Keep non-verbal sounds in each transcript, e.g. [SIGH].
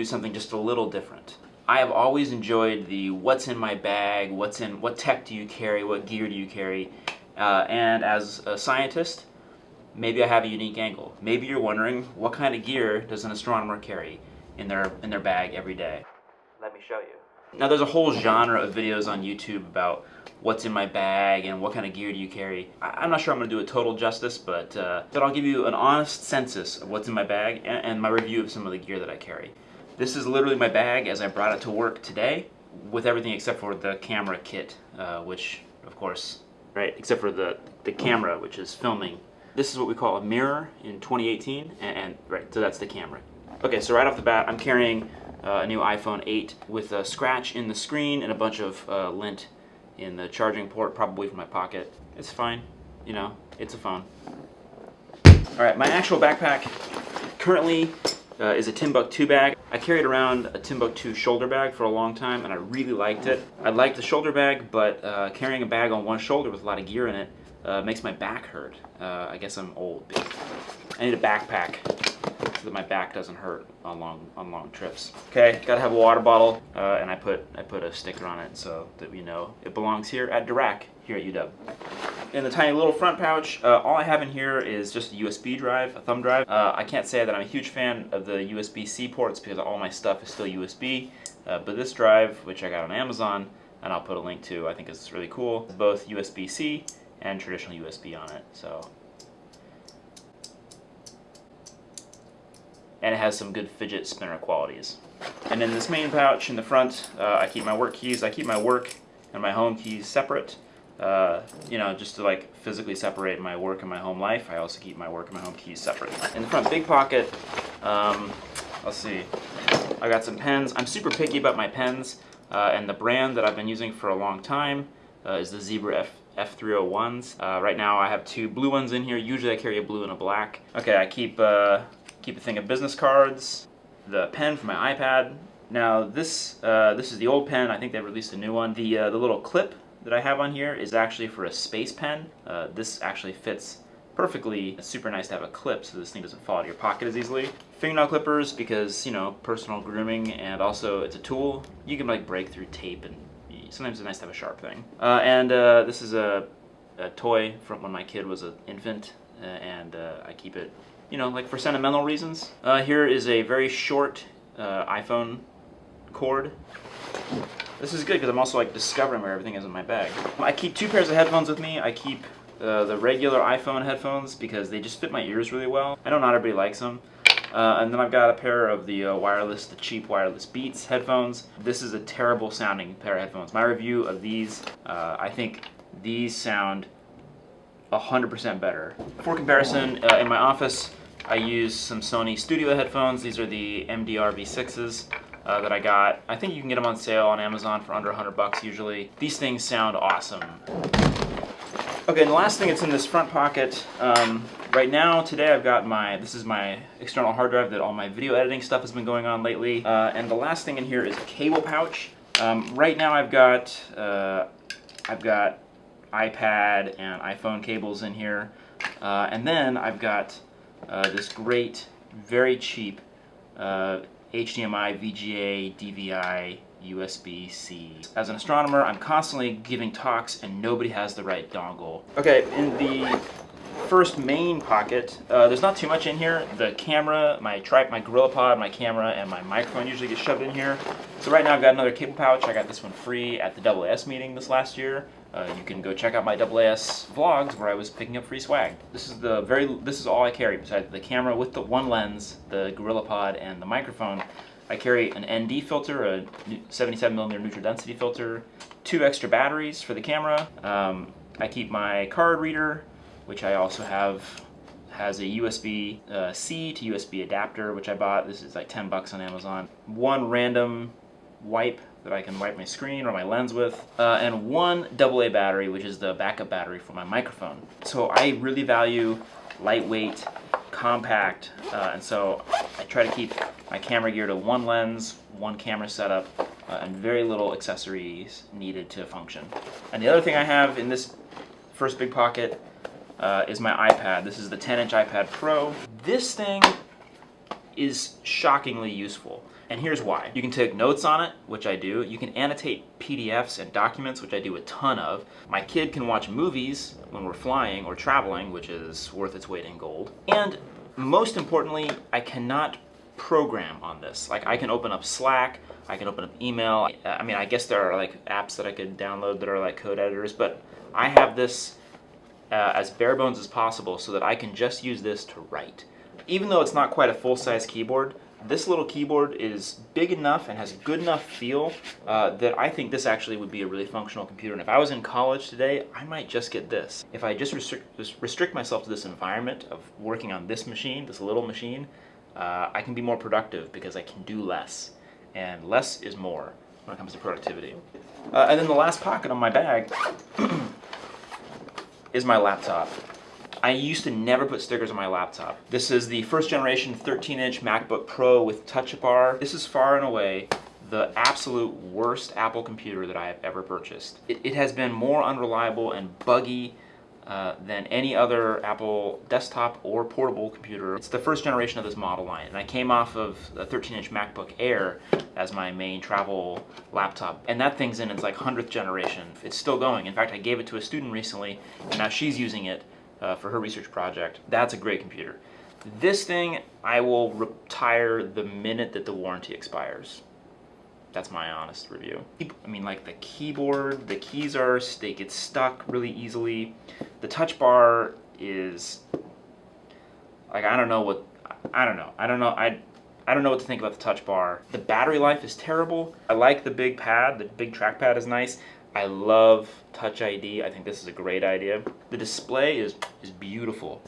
do something just a little different. I have always enjoyed the what's in my bag, what's in, what tech do you carry, what gear do you carry, uh, and as a scientist, maybe I have a unique angle. Maybe you're wondering what kind of gear does an astronomer carry in their in their bag every day. Let me show you. Now there's a whole genre of videos on YouTube about what's in my bag and what kind of gear do you carry. I, am not sure I'm going to do it total justice, but, uh, but I'll give you an honest census of what's in my bag and, and my review of some of the gear that I carry. This is literally my bag as I brought it to work today with everything except for the camera kit, uh, which of course, right, except for the, the camera, which is filming. This is what we call a mirror in 2018, and, and right, so that's the camera. Okay, so right off the bat, I'm carrying uh, a new iPhone 8 with a scratch in the screen and a bunch of uh, lint in the charging port, probably from my pocket. It's fine, you know, it's a phone. All right, my actual backpack currently uh, is a Timbuk2 bag. I carried around a Timbuk2 shoulder bag for a long time and I really liked it. I liked the shoulder bag, but uh, carrying a bag on one shoulder with a lot of gear in it uh, makes my back hurt. Uh, I guess I'm old. I need a backpack so that my back doesn't hurt on long on long trips. Okay, gotta have a water bottle, uh, and I put I put a sticker on it so that we know it belongs here at Dirac here at UW. In the tiny little front pouch, uh, all I have in here is just a USB drive, a thumb drive. Uh, I can't say that I'm a huge fan of the USB-C ports because all my stuff is still USB, uh, but this drive, which I got on Amazon, and I'll put a link to, I think is really cool, both USB-C and traditional USB on it. So and it has some good fidget spinner qualities. And in this main pouch in the front, uh, I keep my work keys. I keep my work and my home keys separate. Uh, you know, just to like physically separate my work and my home life. I also keep my work and my home keys separate. In the front big pocket, um, let's see, I got some pens. I'm super picky about my pens, uh, and the brand that I've been using for a long time uh, is the Zebra F F301s. Uh, right now I have two blue ones in here. Usually I carry a blue and a black. Okay, I keep uh, keep a thing of business cards, the pen for my iPad. Now this this is the old pen. I think they released a new one. The the little clip that I have on here is actually for a space pen. Uh, this actually fits perfectly. It's super nice to have a clip so this thing doesn't fall out of your pocket as easily. Fingernail clippers because, you know, personal grooming and also it's a tool. You can like break through tape and sometimes it's nice to have a sharp thing. Uh, and uh, this is a, a, toy from when my kid was an infant uh, and uh, I keep it, you know, like for sentimental reasons. Uh, here is a very short iPhone cord. This is good because I'm also like discovering where everything is in my bag. I keep two pairs of headphones with me. I keep uh, the regular iPhone headphones because they just fit my ears really well. I know not everybody likes them. Uh, and then I've got a pair of the uh, wireless, the cheap wireless Beats headphones. This is a terrible sounding pair of headphones. My review of these, uh, I think these sound 100% better. For comparison, uh, in my office, I use some Sony Studio headphones. These are the MDR V6s. Uh, that I got. I think you can get them on sale on Amazon for under 100 bucks usually. These things sound awesome. Okay, and the last thing that's in this front pocket, um, right now, today I've got my, this is my external hard drive that all my video editing stuff has been going on lately. Uh, and the last thing in here is a cable pouch. Um, right now I've got, uh, I've got iPad and iPhone cables in here. Uh, and then I've got uh, this great, very cheap HDMI, VGA, DVI USB-C. As an astronomer, I'm constantly giving talks and nobody has the right dongle. Okay, in the first main pocket, uh, there's not too much in here. The camera, my tripod, my GorillaPod, my camera, and my microphone usually get shoved in here. So right now I've got another cable pouch. I got this one free at the AAS meeting this last year. Uh, you can go check out my AAS vlogs where I was picking up free swag. This is the very, this is all I carry besides the camera with the one lens, the GorillaPod, and the microphone. I carry an ND filter, a 77 millimeter neutral density filter, two extra batteries for the camera. Um, I keep my card reader, which I also have has a USB-C uh, to USB adapter, which I bought. This is like 10 bucks on Amazon. One random wipe that I can wipe my screen or my lens with, uh, and one AA battery, which is the backup battery for my microphone. So I really value lightweight, compact, uh, and so I try to keep my camera gear to one lens, one camera setup, uh, and very little accessories needed to function. And the other thing I have in this first big pocket uh, is my iPad. This is the 10-inch iPad Pro. This thing is shockingly useful. And here's why. You can take notes on it, which I do. You can annotate PDFs and documents, which I do a ton of. My kid can watch movies when we're flying or traveling, which is worth its weight in gold. And most importantly, I cannot program on this. Like I can open up Slack, I can open up email. I mean, I guess there are like apps that I could download that are like code editors, but I have this uh, as bare bones as possible so that I can just use this to write. Even though it's not quite a full-size keyboard, this little keyboard is big enough and has a good enough feel uh, that I think this actually would be a really functional computer. And if I was in college today, I might just get this. If I just restrict, just restrict myself to this environment of working on this machine, this little machine, uh, I can be more productive because I can do less. And less is more when it comes to productivity. Uh, and then the last pocket on my bag [CLEARS THROAT] is my laptop. I used to never put stickers on my laptop. This is the first generation 13-inch MacBook Pro with Touch Bar. This is far and away the absolute worst Apple computer that I have ever purchased. It, it has been more unreliable and buggy uh, than any other Apple desktop or portable computer. It's the first generation of this model line, and I came off of a 13-inch MacBook Air as my main travel laptop, and that thing's in its like 100th generation. It's still going. In fact, I gave it to a student recently, and now she's using it uh, for her research project. That's a great computer. This thing, I will retire the minute that the warranty expires. That's my honest review. I mean, like the keyboard, the keys are, they get stuck really easily. The touch bar is, like, I don't know what, I don't know. I don't know, I, I don't know what to think about the touch bar. The battery life is terrible. I like the big pad, the big trackpad is nice. I love Touch ID. I think this is a great idea. The display is, is beautiful.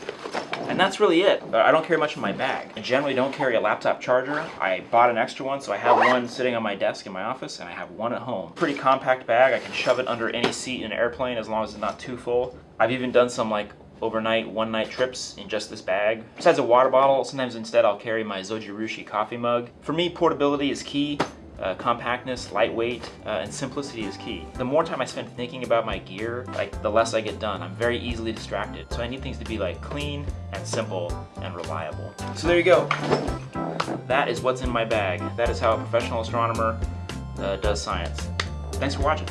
And that's really it. Uh, I don't carry much in my bag. I generally don't carry a laptop charger. I bought an extra one, so I have one sitting on my desk in my office, and I have one at home. Pretty compact bag. I can shove it under any seat in an airplane as long as it's not too full. I've even done some like overnight, one-night trips in just this bag. Besides a water bottle, sometimes instead I'll carry my Zojirushi coffee mug. For me, portability is key. Uh, compactness, lightweight, uh, and simplicity is key. The more time I spend thinking about my gear, like the less I get done. I'm very easily distracted. So I need things to be like clean and simple and reliable. So there you go. That is what's in my bag. That is how a professional astronomer uh, does science. Thanks for watching.